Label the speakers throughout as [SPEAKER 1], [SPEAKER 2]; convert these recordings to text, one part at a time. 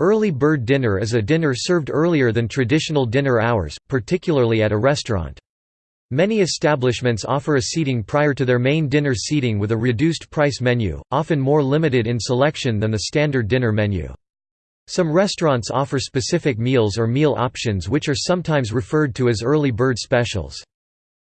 [SPEAKER 1] Early bird dinner is a dinner served earlier than traditional dinner hours, particularly at a restaurant. Many establishments offer a seating prior to their main dinner seating with a reduced price menu, often more limited in selection than the standard dinner menu. Some restaurants offer specific meals or meal options which are sometimes referred to as early bird specials.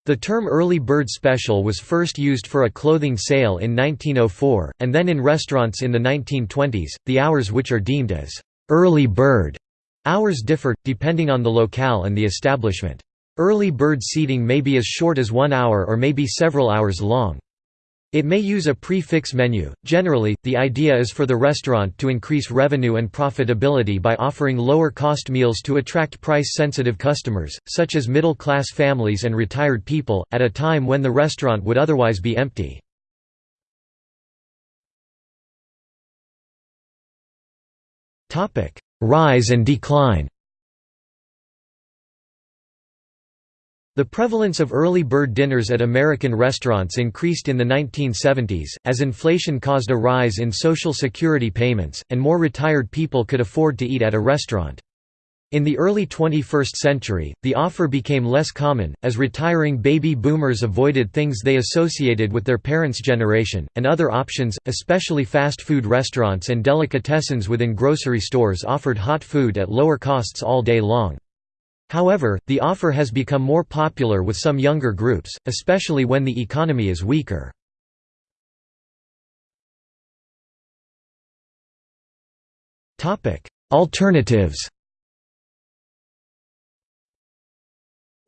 [SPEAKER 1] The term early bird special was first used for a clothing sale in 1904, and then in restaurants in the 1920s. The hours which are deemed as Early bird hours differ, depending on the locale and the establishment. Early bird seating may be as short as one hour or may be several hours long. It may use a prix-fixe menu. Generally, the idea is for the restaurant to increase revenue and profitability by offering lower-cost meals to attract price-sensitive customers, such as middle-class families and retired people, at a time when the restaurant would otherwise be empty. Rise and decline The prevalence of early bird dinners at American restaurants increased in the 1970s, as inflation caused a rise in Social Security payments, and more retired people could afford to eat at a restaurant. In the early 21st century, the offer became less common, as retiring baby boomers avoided things they associated with their parents' generation, and other options, especially fast food restaurants and delicatessens within grocery stores offered hot food at lower costs all day long. However, the offer has become more popular with some younger groups, especially when the economy is weaker. Alternatives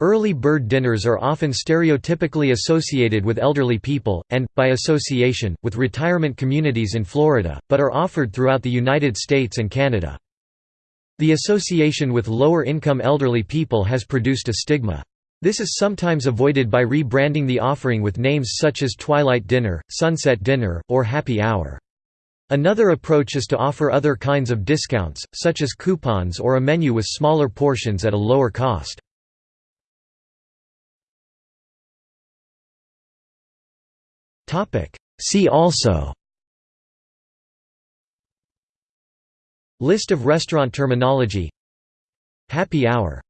[SPEAKER 1] Early bird dinners are often stereotypically associated with elderly people, and, by association, with retirement communities in Florida, but are offered throughout the United States and Canada. The association with lower-income elderly people has produced a stigma. This is sometimes avoided by rebranding the offering with names such as Twilight Dinner, Sunset Dinner, or Happy Hour. Another approach is to offer other kinds of discounts, such as coupons or a menu with smaller portions at a lower cost. See also. List of restaurant terminology. Happy hour